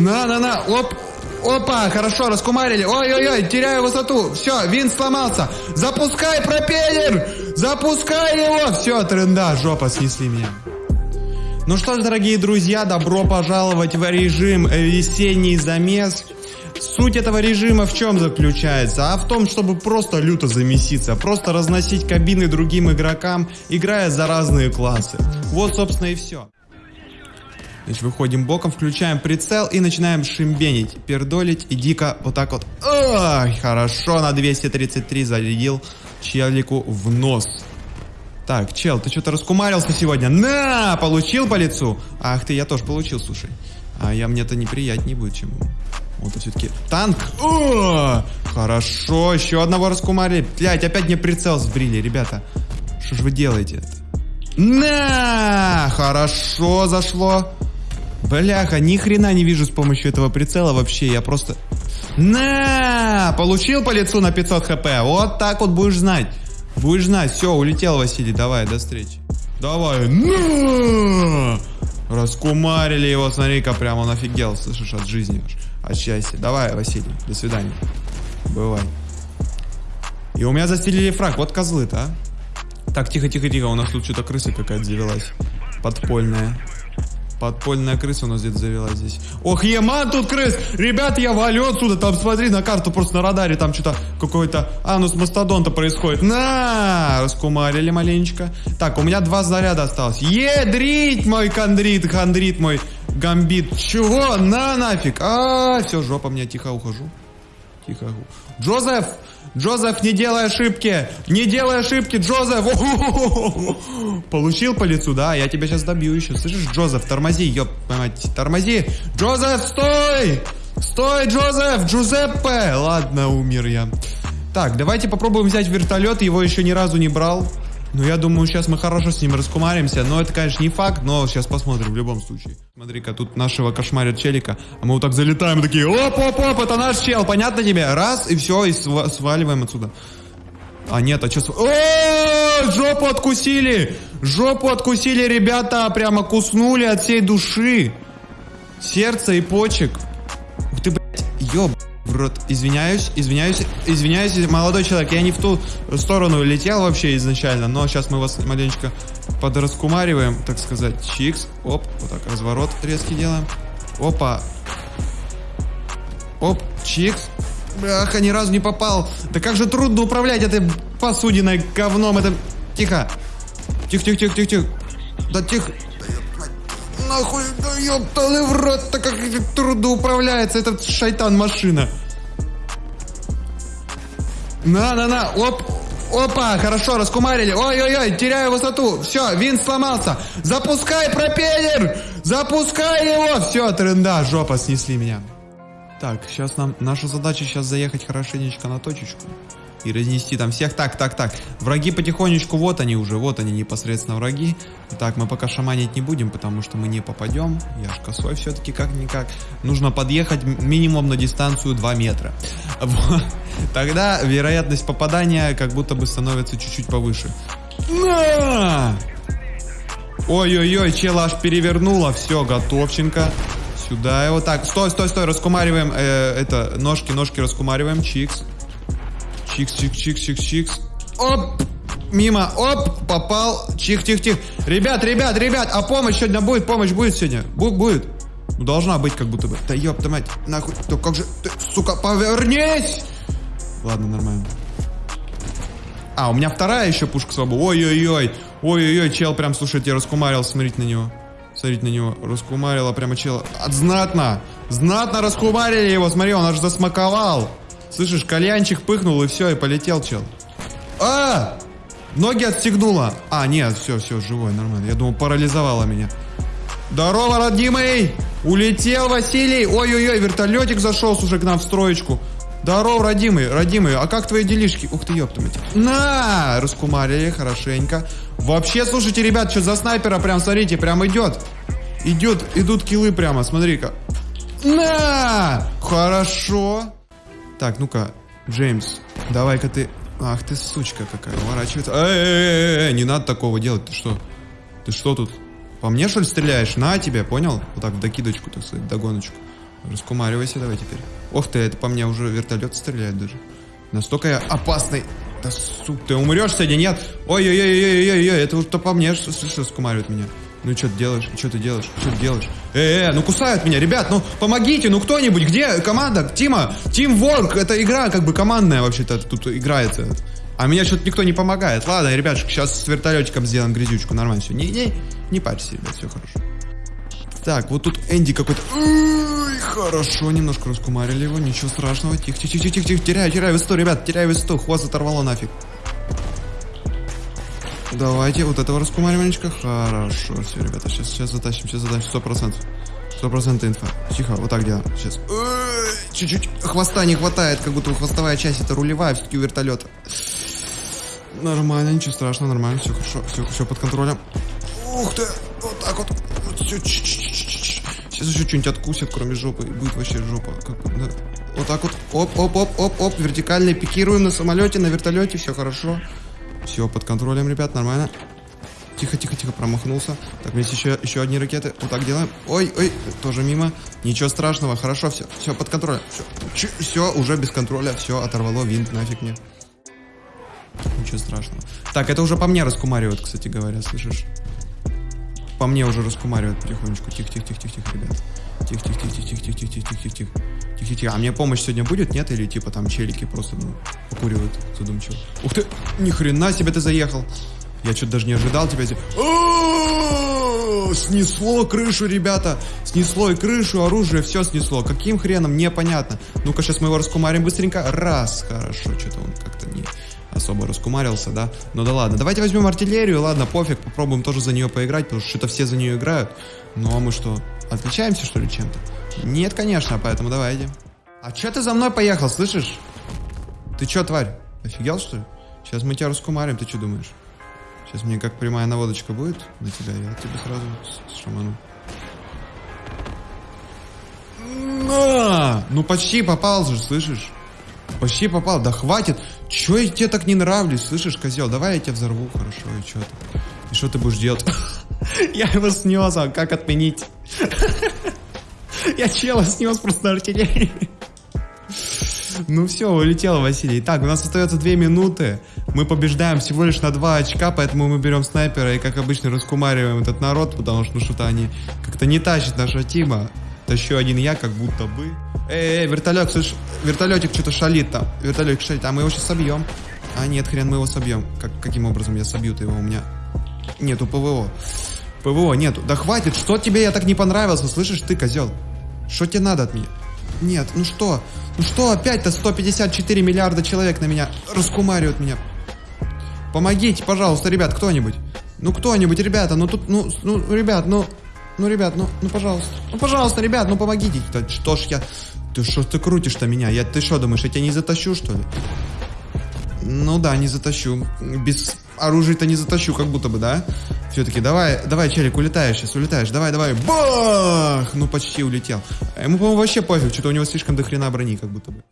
На-на-на, оп, опа, хорошо, раскумарили. Ой-ой-ой, теряю высоту. Все, винт сломался. Запускай пропеллер, запускай его. Все, тренда, жопа, снесли меня. Ну что ж, дорогие друзья, добро пожаловать в режим весенний замес. Суть этого режима в чем заключается? А в том, чтобы просто люто замеситься, просто разносить кабины другим игрокам, играя за разные классы. Вот, собственно, и все. Значит, выходим боком, включаем прицел и начинаем шимбенить, пердолить и дико вот так вот. Ой, хорошо, на 233 зарядил челику в нос. Так, чел, ты что-то раскумарился сегодня. На, получил по лицу. Ах ты, я тоже получил, слушай. А я мне-то неприятнее будет, чем Вот все-таки танк. О, хорошо, еще одного раскумарили. Блять, опять мне прицел сбрили, ребята. Что ж вы делаете? На, хорошо зашло. Бляха, ни хрена не вижу с помощью этого прицела вообще. Я просто... На, получил по лицу на 500 хп. Вот так вот будешь знать. Будешь знать. Все, улетел Василий. Давай, до встречи. Давай. На! Раскумарили его, смотри-ка, прямо он офигел, слышишь, от жизни, от счастья. Давай, Василий, до свидания. Бывай. И у меня застелили фраг, вот козлы-то, а. Так, тихо-тихо-тихо, у нас тут что-то крыса какая-то завелась. Подпольная. Подпольная крыса у нас где-то завелась здесь. Ох, еман тут крыс! Ребят, я валю отсюда. Там смотри на карту, просто на радаре. Там что-то какой-то анус мастодонта происходит. На! Раскумарили маленечко. Так, у меня два заряда осталось. Едрить мой кондрит, хандрит мой гамбит. Чего? На нафиг. А, все, жопа, мне тихо ухожу. Тихо. Джозеф! Джозеф, не делай ошибки! Не делай ошибки, Джозеф! Получил по лицу, да? Я тебя сейчас добью еще. Слышишь, Джозеф, тормози, ёб мать, тормози! Джозеф, стой! Стой, Джозеф! Джузеппе! Ладно, умер я. Так, давайте попробуем взять вертолет, его еще ни разу не брал. Ну, я думаю, сейчас мы хорошо с ним раскумаримся. Но это, конечно, не факт, но сейчас посмотрим в любом случае. Смотри-ка, тут нашего кошмарят челика. А мы вот так залетаем такие, оп-оп-оп, это наш чел, понятно тебе? Раз, и все, и св сваливаем отсюда. А нет, а что... О, жопу откусили! Жопу откусили, ребята, прямо куснули от всей души. Сердце и почек. Ух ты, блядь, ёб в рот. Извиняюсь, извиняюсь, извиняюсь, молодой человек, я не в ту сторону летел вообще изначально, но сейчас мы вас маленечко подраскумариваем, так сказать. Чикс, оп, вот так, разворот резкий делаем. Опа. Оп, чикс. Бляха, ни разу не попал. Да как же трудно управлять этой посудиной говном. Это... Тихо. Тихо, тихо, тихо, тихо, тихо. Да тихо нахуй, да ёптаны в рот, так как трудно управляется этот шайтан-машина. На-на-на, оп, опа, хорошо, раскумарили. Ой-ой-ой, теряю высоту. Все, винт сломался. Запускай пропеллер, запускай его. Все, тренда, жопа, снесли меня. Так, сейчас нам, наша задача сейчас заехать хорошенечко на точечку и разнести там всех. Так, так, так. Враги потихонечку, вот они уже, вот они непосредственно враги. Так, мы пока шаманить не будем, потому что мы не попадем. Я ж косой все-таки как-никак. Нужно подъехать минимум на дистанцию 2 метра. Тогда вероятность попадания как будто бы становится чуть-чуть повыше. Ой-ой-ой, чела аж перевернула. Все, готовченко. Сюда его. Так, стой, стой, стой, раскумариваем. Э, это, ножки, ножки раскумариваем. Чикс. Чикс, чикс, чикс, чикс, чикс. Оп! Мимо, оп, попал. Чих, тих, тих. Ребят, ребят, ребят, а помощь сегодня будет? Помощь будет сегодня? Бу будет? Ну, должна быть как будто бы. Да ёпта мать, нахуй. Да как же ты, сука, повернись! Ладно, нормально. А, у меня вторая еще пушка свобода. Ой-ой-ой. Ой-ой-ой, чел прям, слушайте, раскумарил, смотрите на него. Смотрите на него. Раскумарила прямо чела. Знатно. Знатно раскумарили его. Смотри, он аж засмаковал. Слышишь, кальянчик пыхнул и все, и полетел чел. А! Ноги отстегнула. А, нет, все, все, живой, нормально. Я думал, парализовала меня. Здорово, родимый! Улетел Василий! Ой-ой-ой, вертолетик зашел, слушай, к нам в строечку. Здорово, родимый, родимый, а как твои делишки? Ух ты, ёпта мать. На! Раскумарили, хорошенько. Вообще, слушайте, ребят, что за снайпера прям, смотрите, прям идет. Идет, идут килы прямо, смотри-ка. На! Хорошо. Так, ну-ка, Джеймс, давай-ка ты... Ах ты сучка какая, уворачивается. Эй, эй, эй, эй, не надо такого делать, ты что? Ты что тут? По мне, что ли, стреляешь? На тебе, понял? Вот так, в докидочку, так сказать, догоночку. Раскумаривайся давай теперь. Ох ты, это по мне уже вертолет стреляет даже. Настолько я опасный. Да сука, ты умрешь сегодня, нет? Ой-ой-ой-ой-ой-ой, это вот то по мне, что, что скумаривает меня. Ну что ты делаешь? Что ты делаешь? Что ты делаешь? Э, э, ну кусают меня, ребят, ну помогите, ну кто-нибудь, где команда? Тима, Team Work, это игра как бы командная вообще-то тут играется. А меня что-то никто не помогает. Ладно, ребятушки, сейчас с вертолетиком сделаем грязючку, нормально все. Не, не, парься, ребят, все хорошо. Так, вот тут Энди какой-то... Хорошо, немножко раскумарили его, ничего страшного. Тихо, тихо, тихо, тихо, тихо, теряю, теряю высоту, ребят, теряю высоту, хвост оторвало нафиг. Давайте вот этого раскумариванечка. Хорошо, все, ребята, сейчас, сейчас затащим, сейчас затащим, сто процентов. Сто процентов инфа. Тихо, вот так делаем. Сейчас. Чуть-чуть хвоста не хватает, как будто хвостовая часть это рулевая все-таки у вертолета. Нормально, ничего страшного, нормально, все хорошо, все, все под контролем. Ух ты, вот так вот. все, Сейчас еще что-нибудь откусят, кроме жопы, и будет вообще жопа. Как, да. Вот так вот, оп, оп, оп, оп, оп, вертикально пикируем на самолете, на вертолете, все хорошо. Все под контролем, ребят, нормально. Тихо, тихо, тихо, промахнулся. Так, есть еще, еще одни ракеты. Вот так делаем. Ой, ой, тоже мимо. Ничего страшного, хорошо, все. Все под контролем. Все, все уже без контроля. Все, оторвало винт, нафиг мне ничего страшного. Так, это уже по мне раскумаривают, кстати говоря, слышишь? По мне уже раскумаривают потихонечку. Тихо-тихо-тихо-тихо, ребят. Тихо-тихо-тихо-тихо-тихо-тихо-тихо-тихо. Тихо-тихо. А мне помощь сегодня будет, нет? Или типа там челики просто, ну, покуривают задумчиво. Ух ты! Ни хрена себе ты заехал! Я что-то даже не ожидал тебя здесь. Снесло крышу, ребята! Снесло и крышу, оружие, все снесло. Каким хреном, непонятно. Ну-ка, сейчас мы его раскумарим быстренько. Раз, хорошо, что-то он как-то не особо раскумарился, да? Ну да ладно, давайте возьмем артиллерию, ладно, пофиг, попробуем тоже за нее поиграть, потому что что-то все за нее играют. Ну а мы что, отличаемся что ли чем-то? Нет, конечно, поэтому давайте. А че ты за мной поехал, слышишь? Ты че, тварь, офигел что ли? Сейчас мы тебя раскумарим, ты что думаешь? Сейчас мне как прямая наводочка будет на тебя, я тебе сразу шаману. На! Ну почти попал же, слышишь? Почти попал, да хватит. Чё я тебе так не нравлюсь, слышишь, козел? Давай я тебя взорву, хорошо, и чё ты? И что ты будешь делать? Я его снес, а как отменить? Я чела снес просто артиллерии. Ну все, улетел Василий. Так, у нас остается 2 минуты. Мы побеждаем всего лишь на 2 очка, поэтому мы берем снайпера и, как обычно, раскумариваем этот народ, потому что ну, что-то они как-то не тащат нашего тима. Тащу один я, как будто бы. Эй, эй, вертолет, слышь, вертолетик что-то шалит там. Вертолетик шалит, а мы его сейчас собьем. А нет, хрен, мы его собьем. Как, каким образом я собью-то его? У меня нету ПВО. ПВО нету. Да хватит, что тебе я так не понравился, слышишь ты, козел? Что тебе надо от меня? Нет, ну что? Ну что опять-то 154 миллиарда человек на меня раскумаривают меня? Помогите, пожалуйста, ребят, кто-нибудь. Ну кто-нибудь, ребята, ну тут, ну, ну, ребят, ну, ну, ребят, ну, ну, пожалуйста. Ну, пожалуйста, ребят, ну помогите. Что ж я... Ты что ты крутишь-то меня? Я, ты что думаешь, я тебя не затащу, что ли? Ну да, не затащу. Без оружия-то не затащу, как будто бы, да? Все-таки давай, давай, челик, улетаешь сейчас, улетаешь. Давай, давай. Бах! Ну, почти улетел. Ему, по-моему, вообще пофиг, что-то у него слишком дохрена брони, как будто бы.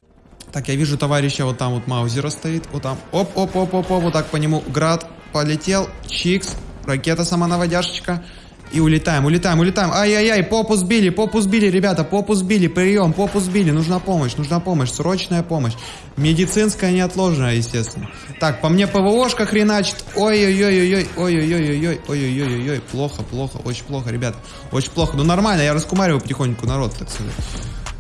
Так, я вижу товарища, вот там вот Маузера стоит, вот там. Оп, оп, оп, оп, оп, вот так по нему. Град полетел, чикс, ракета самонаводяшечка. И улетаем, улетаем, улетаем. Ай-яй-яй, попу сбили, попу сбили, ребята, попу сбили, прием, попу сбили. Нужна помощь, нужна помощь, срочная помощь. Медицинская неотложная, естественно. Так, по мне ПВОшка хреначит. Ой-ой-ой-ой-ой, ой-ой-ой-ой, ой-ой-ой-ой, плохо, плохо, очень плохо, ребята. Очень плохо. Ну нормально, я раскумариваю потихоньку народ, так сказать.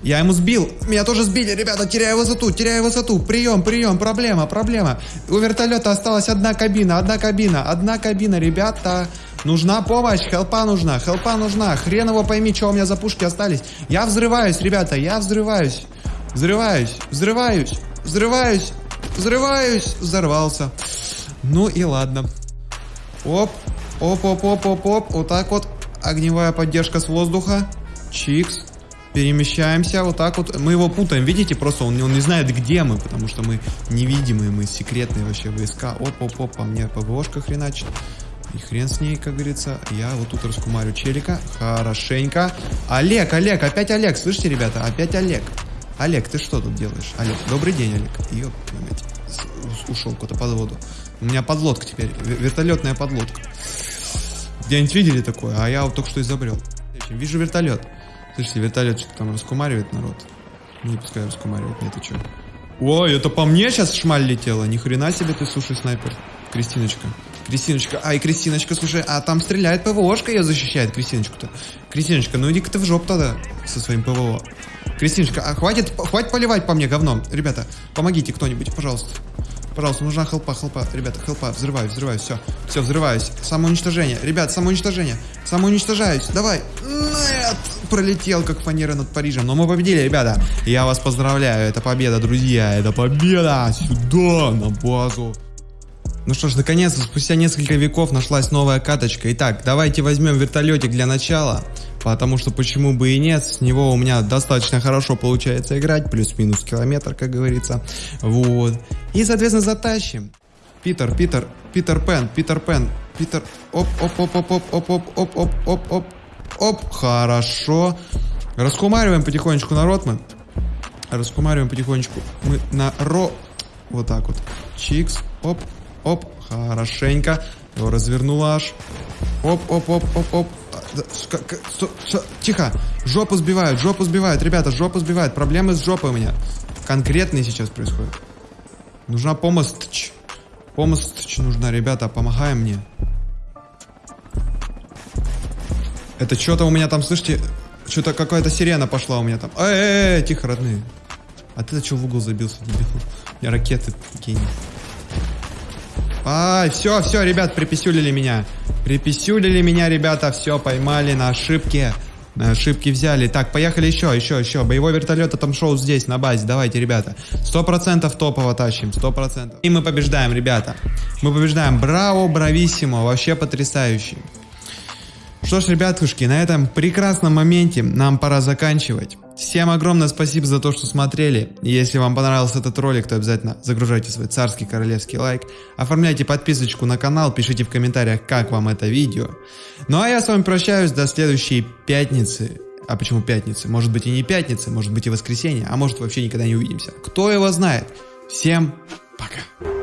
Я ему сбил. Меня тоже сбили, ребята. Теряю высоту, теряю высоту. Прием, прием, проблема, проблема. У вертолета осталась одна кабина, одна кабина, одна кабина, ребята. Нужна помощь, хелпа нужна, хелпа нужна. Хрен его пойми, что у меня за пушки остались. Я взрываюсь, ребята, я взрываюсь. Взрываюсь, взрываюсь, взрываюсь, взрываюсь. Взорвался. Ну и ладно. Оп, оп, оп, оп, оп, оп. Вот так вот. Огневая поддержка с воздуха. Чикс. Перемещаемся вот так вот. Мы его путаем, видите? Просто он, он не знает, где мы, потому что мы невидимые, мы секретные вообще войска. Оп-оп-оп, по мне ПВОшка хреначит. И хрен с ней, как говорится. Я вот тут раскумарю челика. Хорошенько. Олег, Олег, опять Олег. Слышите, ребята? Опять Олег. Олег, ты что тут делаешь? Олег, добрый день, Олег. Ёп, ушел куда-то под воду. У меня подлодка теперь. Вертолетная подлодка. Где-нибудь видели такое? А я вот только что изобрел. Вижу вертолет. Слушайте, вертолет что-то там раскумаривает народ. Не пускай раскумаривает, нет, ты что? Ой, это по мне сейчас шмаль летела. Ни хрена себе ты, слушай, снайпер. Кристиночка. Кристиночка. Ай, Кристиночка, слушай, а там стреляет ПВОшка, ее защищает Кристиночку-то. Кристиночка, ну иди-ка ты в жоп тогда со своим ПВО. Кристиночка, а хватит, хватит поливать по мне говном. Ребята, помогите кто-нибудь, пожалуйста. Пожалуйста, нужна хелпа, хелпа. Ребята, хелпа, взрываюсь, взрываюсь, все. Все, взрываюсь. Самоуничтожение. Ребят, самоуничтожение. Самоуничтожаюсь. Давай. Нет! Пролетел, как фанера над Парижем. Но мы победили, ребята. Я вас поздравляю. Это победа, друзья. Это победа. Сюда, на базу. Ну что ж, наконец-то, спустя несколько веков нашлась новая каточка. Итак, давайте возьмем вертолетик для начала. Потому что почему бы и нет, с него у меня достаточно хорошо получается играть, плюс-минус километр, как говорится. Вот. И, соответственно, затащим. Питер, Питер, Питер Пен, Питер Пен, Питер... Оп, оп, оп, оп, оп, оп, оп, оп, оп, оп, оп, оп, хорошо. Раскумариваем потихонечку народ мы. Раскумариваем потихонечку. Мы на ро... Вот так вот. Чикс, оп, оп, хорошенько. Его развернула аж. Оп, оп, оп, оп, оп. Тихо. Жопу сбивают, жопу сбивают. Ребята, жопу сбивают. Проблемы с жопой у меня. Конкретные сейчас происходят. Нужна помощь. Помощь нужна, ребята. Помогаем мне. Это что-то у меня там, слышите, что-то какая-то сирена пошла у меня там. Эй, эй, эй, тихо, родные. А ты что в угол забился, дебил? У меня ракеты такие. Ай, все, все, ребят, приписюлили меня. Приписюлили меня, ребята, все, поймали на ошибке. На ошибки взяли. Так, поехали еще, еще, еще. Боевой вертолет там шоу здесь, на базе. Давайте, ребята. Сто процентов топово тащим, сто процентов. И мы побеждаем, ребята. Мы побеждаем. Браво, брависсимо. Вообще потрясающий. Что ж, ребятушки, на этом прекрасном моменте нам пора заканчивать. Всем огромное спасибо за то, что смотрели. Если вам понравился этот ролик, то обязательно загружайте свой царский королевский лайк. Оформляйте подписочку на канал, пишите в комментариях, как вам это видео. Ну а я с вами прощаюсь до следующей пятницы. А почему пятницы? Может быть и не пятница, может быть и воскресенье, а может вообще никогда не увидимся. Кто его знает. Всем пока.